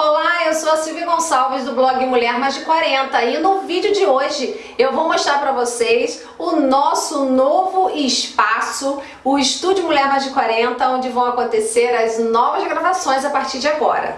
Olá, eu sou a Silvia Gonçalves do blog Mulher Mais de 40 e no vídeo de hoje eu vou mostrar para vocês o nosso novo espaço, o Estúdio Mulher Mais de 40, onde vão acontecer as novas gravações a partir de agora.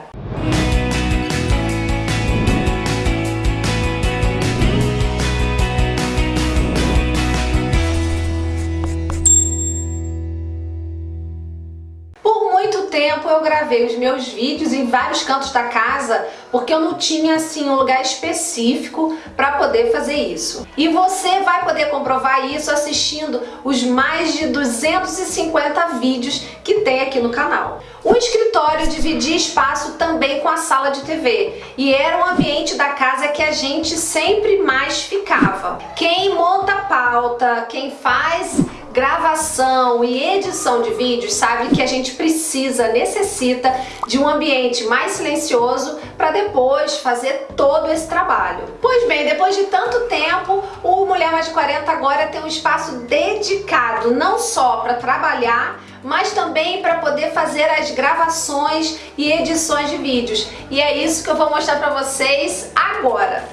Tempo eu gravei os meus vídeos em vários cantos da casa porque eu não tinha assim um lugar específico para poder fazer isso. E você vai poder comprovar isso assistindo os mais de 250 vídeos que tem aqui no canal. O escritório dividia espaço também com a sala de TV e era um ambiente da casa que a gente sempre mais ficava. Quem monta pauta, quem faz gravação e edição de vídeos sabe que a gente precisa, necessita de um ambiente mais silencioso para depois fazer todo esse trabalho. Pois bem, depois de tanto tempo, o Mulher Mais de 40 agora tem um espaço dedicado não só para trabalhar, mas também para poder fazer as gravações e edições de vídeos. E é isso que eu vou mostrar para vocês agora.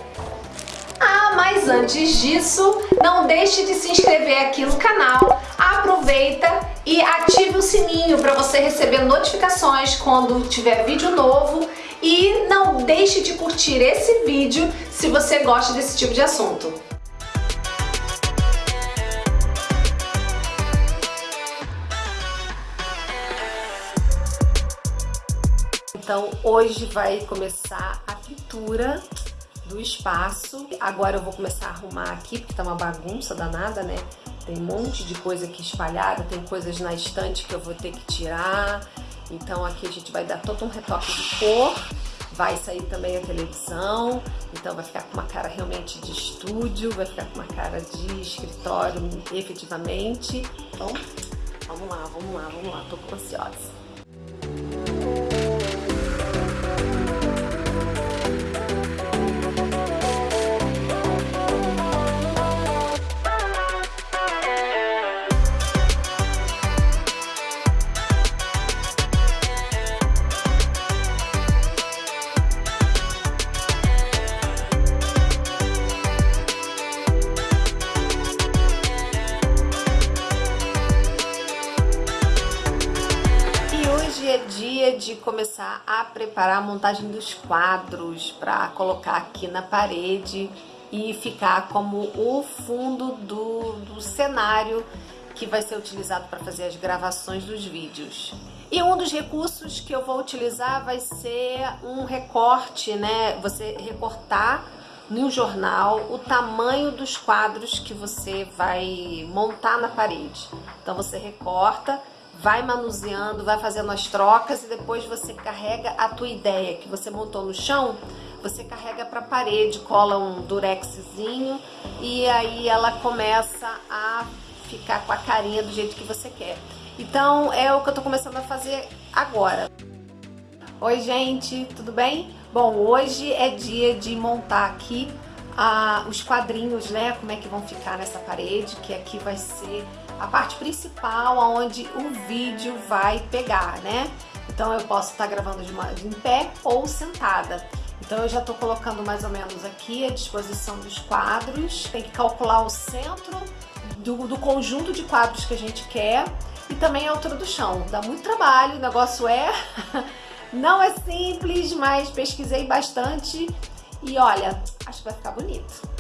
Ah, mas antes disso, não deixe de se inscrever aqui no canal, aproveita e ative o sininho para você receber notificações quando tiver vídeo novo e não deixe de curtir esse vídeo se você gosta desse tipo de assunto. Então hoje vai começar a pintura do espaço. Agora eu vou começar a arrumar aqui, porque tá uma bagunça danada, né? Tem um monte de coisa aqui espalhada, tem coisas na estante que eu vou ter que tirar. Então aqui a gente vai dar todo um retoque de cor. Vai sair também a televisão, então vai ficar com uma cara realmente de estúdio, vai ficar com uma cara de escritório efetivamente. Então, vamos lá, vamos lá, vamos lá, tô ansiosa. De começar a preparar a montagem dos quadros para colocar aqui na parede e ficar como o fundo do, do cenário que vai ser utilizado para fazer as gravações dos vídeos. E um dos recursos que eu vou utilizar vai ser um recorte, né? Você recortar no jornal o tamanho dos quadros que você vai montar na parede. Então você recorta vai manuseando, vai fazendo as trocas e depois você carrega a tua ideia que você montou no chão, você carrega para a parede, cola um durexzinho e aí ela começa a ficar com a carinha do jeito que você quer. Então é o que eu tô começando a fazer agora. Oi gente, tudo bem? Bom, hoje é dia de montar aqui ah, os quadrinhos, né? Como é que vão ficar nessa parede, que aqui vai ser a parte principal onde o vídeo vai pegar, né? Então eu posso estar gravando de, uma, de em pé ou sentada. Então eu já estou colocando mais ou menos aqui a disposição dos quadros. Tem que calcular o centro do, do conjunto de quadros que a gente quer e também a altura do chão. Dá muito trabalho, o negócio é... Não é simples, mas pesquisei bastante e olha, acho que vai ficar bonito.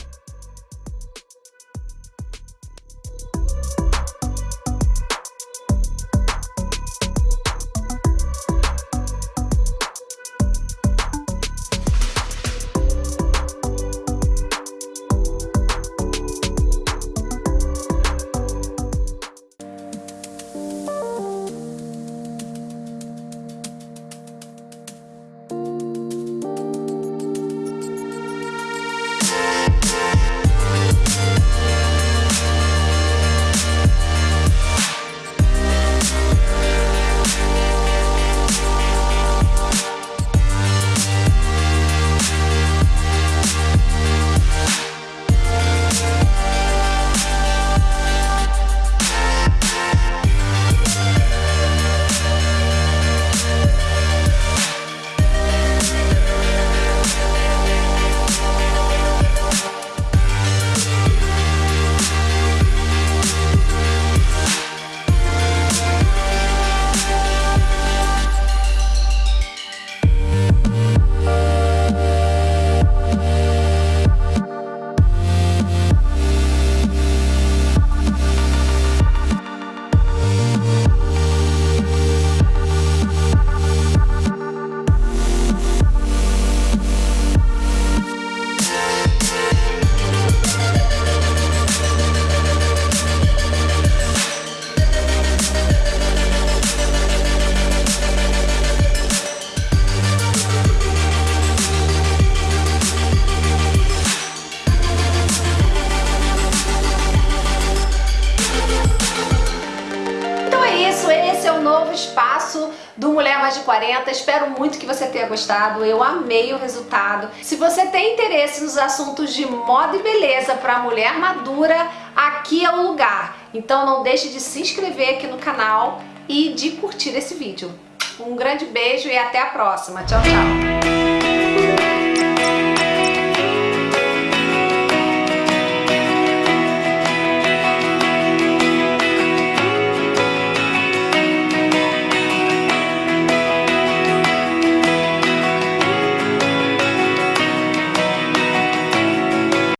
Mais de 40, espero muito que você tenha gostado, eu amei o resultado. Se você tem interesse nos assuntos de moda e beleza para mulher madura, aqui é o lugar. Então não deixe de se inscrever aqui no canal e de curtir esse vídeo. Um grande beijo e até a próxima. Tchau, tchau.